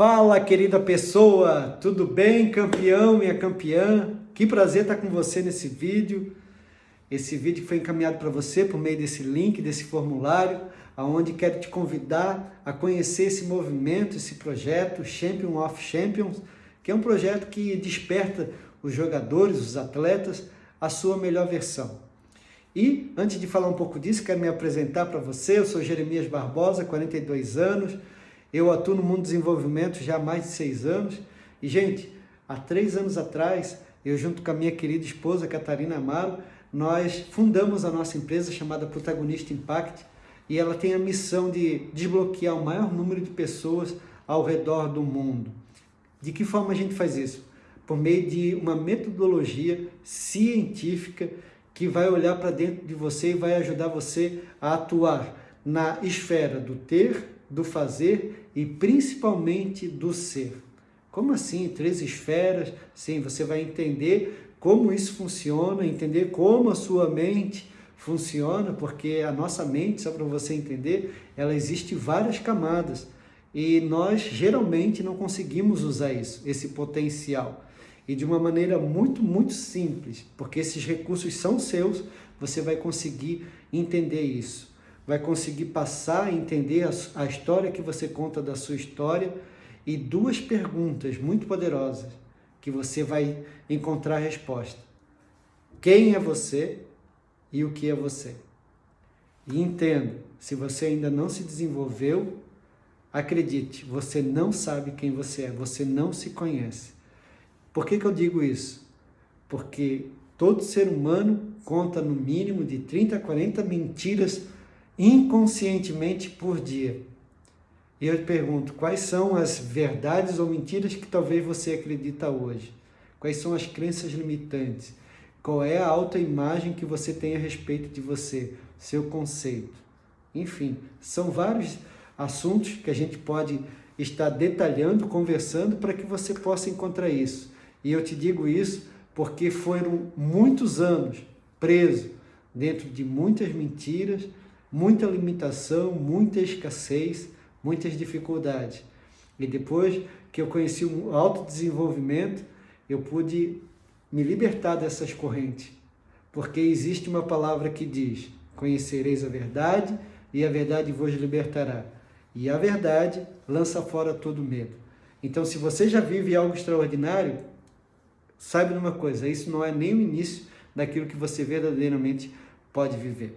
Fala, querida pessoa! Tudo bem, campeão, minha campeã? Que prazer estar com você nesse vídeo. Esse vídeo foi encaminhado para você por meio desse link, desse formulário, aonde quero te convidar a conhecer esse movimento, esse projeto Champion of Champions, que é um projeto que desperta os jogadores, os atletas, a sua melhor versão. E, antes de falar um pouco disso, quero me apresentar para você. Eu sou Jeremias Barbosa, 42 anos, eu atuo no mundo do desenvolvimento já há mais de seis anos. E, gente, há três anos atrás, eu junto com a minha querida esposa, Catarina Amaro, nós fundamos a nossa empresa chamada Protagonista Impact e ela tem a missão de desbloquear o maior número de pessoas ao redor do mundo. De que forma a gente faz isso? Por meio de uma metodologia científica que vai olhar para dentro de você e vai ajudar você a atuar na esfera do ter, do fazer e principalmente do ser. Como assim? Três esferas? Sim, você vai entender como isso funciona, entender como a sua mente funciona, porque a nossa mente, só para você entender, ela existe várias camadas e nós geralmente não conseguimos usar isso, esse potencial. E de uma maneira muito, muito simples, porque esses recursos são seus, você vai conseguir entender isso vai conseguir passar e entender a, a história que você conta da sua história e duas perguntas muito poderosas que você vai encontrar a resposta. Quem é você e o que é você? E entenda, se você ainda não se desenvolveu, acredite, você não sabe quem você é, você não se conhece. Por que, que eu digo isso? Porque todo ser humano conta no mínimo de 30 a 40 mentiras inconscientemente por dia. E eu te pergunto, quais são as verdades ou mentiras que talvez você acredita hoje? Quais são as crenças limitantes? Qual é a autoimagem que você tem a respeito de você, seu conceito? Enfim, são vários assuntos que a gente pode estar detalhando, conversando para que você possa encontrar isso. E eu te digo isso porque foram muitos anos preso dentro de muitas mentiras, muita limitação, muita escassez, muitas dificuldades. E depois que eu conheci o autodesenvolvimento, eu pude me libertar dessas correntes. Porque existe uma palavra que diz, conhecereis a verdade e a verdade vos libertará. E a verdade lança fora todo medo. Então, se você já vive algo extraordinário, saiba de uma coisa, isso não é nem o início daquilo que você verdadeiramente pode viver.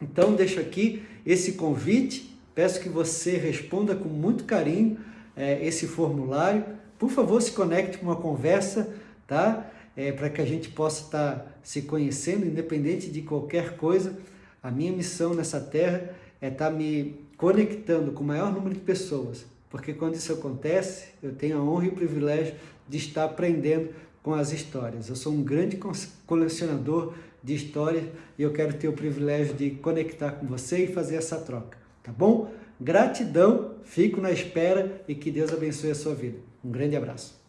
Então, deixo aqui esse convite, peço que você responda com muito carinho é, esse formulário. Por favor, se conecte com uma conversa, tá? É, para que a gente possa estar tá se conhecendo, independente de qualquer coisa. A minha missão nessa terra é estar tá me conectando com o maior número de pessoas, porque quando isso acontece, eu tenho a honra e o privilégio de estar aprendendo com as histórias. Eu sou um grande colecionador de histórias e eu quero ter o privilégio de conectar com você e fazer essa troca, tá bom? Gratidão, fico na espera e que Deus abençoe a sua vida. Um grande abraço.